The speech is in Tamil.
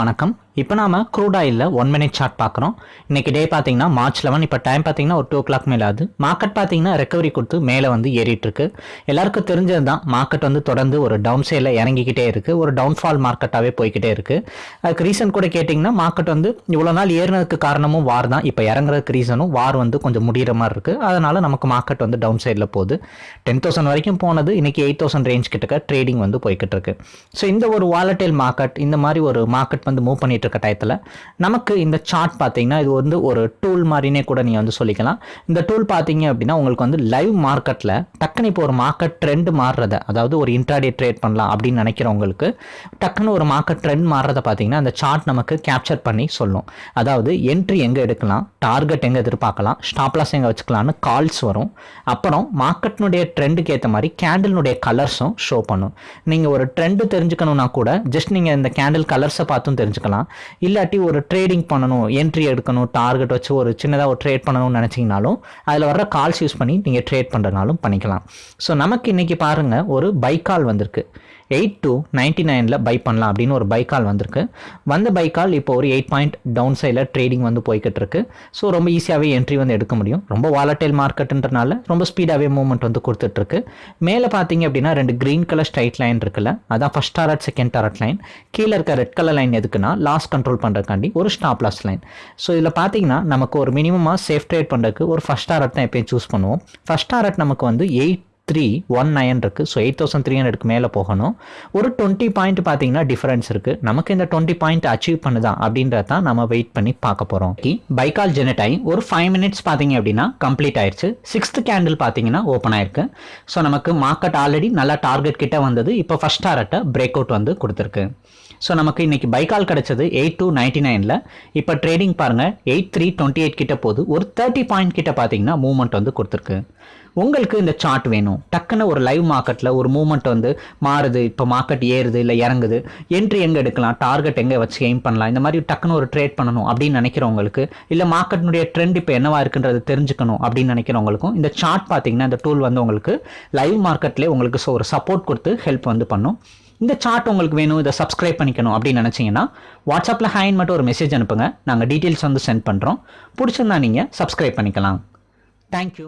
வணக்கம். இப்போ நாம க்ரூட் ஆயிலில் ஒன் மினிட் சார்ட் பார்க்குறோம். இன்னைக்கு டே பார்த்தீங்கன்னா மார்ச் லெவன் இப்போ டைம் பார்த்தீங்கன்னா ஒரு டூ ஓ கிளாக் மேலே ஆகுது. மார்க்கெட் பார்த்தீங்கன்னா ரெக்கவரி கொடுத்து மேலே வந்து ஏறிட்டு இருக்கு. எல்லாருக்கும் தெரிஞ்சது தான் மார்க்கெட் வந்து தொடர்ந்து ஒரு டவுன் சைடில் இறங்கிக்கிட்டே இருக்கு. ஒரு டவுன்ஃபால் மார்க்கெட்டாகவே போய்கிட்டே இருக்கு. அதுக்கு ரீசன் கூட கேட்டிங்கன்னா மார்க்கெட் வந்து இவ்வளோ நாள் ஏறினதுக்கு காரணமும் வார் தான். இப்போ இறங்குறதுக்கு ரீசனும் வார் வந்து கொஞ்சம் முடிகிற மாதிரி இருக்கு. அதனால நமக்கு மார்க்கெட் வந்து டவுன் சைடில் போகுது. டென் தௌசண்ட் வரைக்கும் போனது இன்னைக்கு எயிட் தௌசண்ட் ரேஞ்ச் கிட்டக்க ட்ரேடிங் வந்து போய்கிட்டு இருக்கு. ஸோ இந்த ஒரு வாலட்டைல் மார்க்கெட் இந்த மாதிரி ஒரு மார்க்கெட் வந்து மூவ் பண்ணிட்டு இருக்க டயத்தில். நமக்கு இந்த சார்ட் பார்த்தீங்கன்னா இது வந்து ஒரு டூல் மாதிரினே கூட நீங்கள் வந்து சொல்லிக்கலாம். இந்த டூல் பார்த்தீங்க அப்படின்னா உங்களுக்கு வந்து லைவ் மார்க்கெட்டில் டக்குன்னு இப்போ ஒரு மார்க்கெட் ட்ரெண்ட் மாறுறத அதாவது ஒரு இன்ட்ராடே ட்ரேட் பண்ணலாம் அப்படின்னு நினைக்கிறவங்களுக்கு டக்குன்னு ஒரு மார்க்கெட் ட்ரெண்ட் மாறுறத பார்த்தீங்கன்னா அந்த சார்ட் நமக்கு கேப்சர் பண்ணி சொல்லும். அதாவது என்ட்ரி எங்கே எடுக்கலாம் டார்கெட் எங்கே எதிர்பார்க்கலாம் ஸ்டாப்லாஸ் எங்கே வச்சுக்கலாம்னு கால்ஸ் வரும். அப்புறம் மார்க்கெட்னுடைய ட்ரெண்டுக்கு ஏற்ற மாதிரி கேண்டில்னுடைய கலர்ஸும் ஷோ பண்ணும். நீங்கள் ஒரு ட்ரெண்டு தெரிஞ்சுக்கணும்னா கூட ஜஸ்ட் நீங்கள் இந்த கேண்டில் கலர்ஸை பார்த்தும் தெரிஞ்சுக்கலாம். இல்லாட்டி ஒரு ட்ரேடிங் பண்ணணும் என்ட்ரி எடுக்கணும் டார்கெட் வச்சு ஒரு சின்னதாக ஒரு ட்ரேட் பண்ணணும்னு நினச்சிங்கனாலும் அதில் வர்ற கால்ஸ் யூஸ் பண்ணி நீங்கள் ட்ரேட் பண்ணுறதுனாலும் பண்ணிக்கலாம். ஸோ நமக்கு இன்றைக்கி பாருங்கள் ஒரு பை கால் வந்திருக்கு. எயிட் டு நைன்டி நைனில் பை பண்ணலாம் அப்படின்னு ஒரு பைக்கால் கால் வந்திருக்கு. வந்த பைக்கால் கால் இப்போ ஒரு எயிட் பாயிண்ட் டவுன் சைடில் ட்ரேடிங் வந்து போய்கிட்டு இருக்கு ஸோ ரொம்ப ஈஸியாகவே என்ட்ரி வந்து எடுக்க முடியும். ரொம்ப வாலட்டைல் மார்க்கெட்டுன்றனால ரொம்ப ஸ்பீடாகவே மூவ்மெண்ட் வந்து கொடுத்துட்ருக்கு மேலே பார்த்தீங்க அப்படின்னா ரெண்டு க்ரீன் கலர் ஸ்ட்ரைட் லைன் இருக்குல்ல அதான் first target second target line கீழே இருக்க ரெட் கலர் லைன் எதுக்குன்னா லாஸ் கண்ட்ரோல் பண்ணுறதுக்காண்டி ஒரு ஸ்டாப் லாஸ் லைன் ஸோ இதில் பார்த்தீங்கன்னா நமக்கு ஒரு மினிமமாக சேஃப் ட்ரேட் பண்ணுறதுக்கு ஒரு ஃபஸ்ட் டாரட் தான் எப்பயும் சூஸ் பண்ணுவோம். ஃபஸ்ட் டாரட் நமக்கு வந்து எயிட் த்ரீ ஒன் நைன் இருக்குது ஸோ எயிட் தௌசண்ட் த்ரீ ஹண்ட்ரட்க்கு மேலே போகணும். ஒரு டுவெண்ட்டி பாயிண்ட் பார்த்தீங்கன்னா டிஃபரன்ஸ் இருக்குது நமக்கு இந்த டுவெண்ட்டி பாயிண்ட் அச்சீவ் பண்ணுதா அப்படின்றத நம்ம வெயிட் பண்ணி பார்க்க போகிறோம் பைக்கால் ஜெனட் ஆகி ஒரு ஃபைவ் மினிட்ஸ் பார்த்தீங்க அப்படின்னா கம்ப்ளீட் ஆயிடுச்சு சிக்ஸ்த் கேண்டில் பார்த்தீங்கன்னா ஓப்பன் ஆயிருக்கு. ஸோ நமக்கு மார்க்கெட் ஆல்ரெடி நல்லா டார்கெட் கிட்ட வந்தது. இப்போ ஃபஸ்ட் டாரட்டை பிரேக் அவுட் வந்து கொடுத்துருக்கு. ஸோ நமக்கு இன்னைக்கு பைக்கால் கிடச்சது எயிட் டூ நைன்டி நைனில் இப்போ ட்ரேடிங் பாருங்கள் எயிட் த்ரீ டுவெண்ட்டி எயிட் கிட்ட போகுது. ஒரு தேர்ட்டி பாயிண்ட் கிட்ட பார்த்தீங்கன்னா மூவ்மெண்ட் வந்து கொடுத்துருக்கு. உங்களுக்கு இந்த சார்ட் வேணும். டக்குன்னு ஒரு லைவ் மார்க்கெட்டில் ஒரு மூமெண்ட் வந்து மாறுது. இப்போ மார்க்கெட் ஏறுது இல்லை இறங்குது. என்ட்ரி எங்கே எடுக்கலாம்? டார்கெட் எங்கே வச்சு எய்ம் பண்ணலாம்? இந்த மாதிரி டக்குன்னு ஒரு ட்ரேட் பண்ணணும் அப்படின்னு நினைக்கிறவங்களுக்கு இல்லை மார்க்கெட்னுடைய ட்ரெண்ட் இப்போ என்னவா இருக்குன்றது தெரிஞ்சுக்கணும் அப்படின்னு நினைக்கிறவங்களுக்கும் இந்த சார்ட் பார்த்தீங்கன்னா இந்த டூல் வந்து உங்களுக்கு லைவ் மார்க்கெட்லேயே உங்களுக்கு ஒரு சப்போர்ட் கொடுத்து ஹெல்ப் வந்து பண்ணும். இந்த சார்ட் உங்களுக்கு வேணும் இதை சப்ஸ்கிரைப் பண்ணிக்கணும் அப்படின்னு நினச்சிங்கன்னா வாட்ஸ்அப்பில் ஹேண்ட் மட்டும் ஒரு மெசேஜ் அனுப்புங்க. நாங்கள் டீட்டெயில்ஸ் வந்து சென்ட் பண்ணுறோம் பிடிச்சிருந்தா நீங்கள் சப்ஸ்கிரைப் பண்ணிக்கலாம். தேங்க்யூ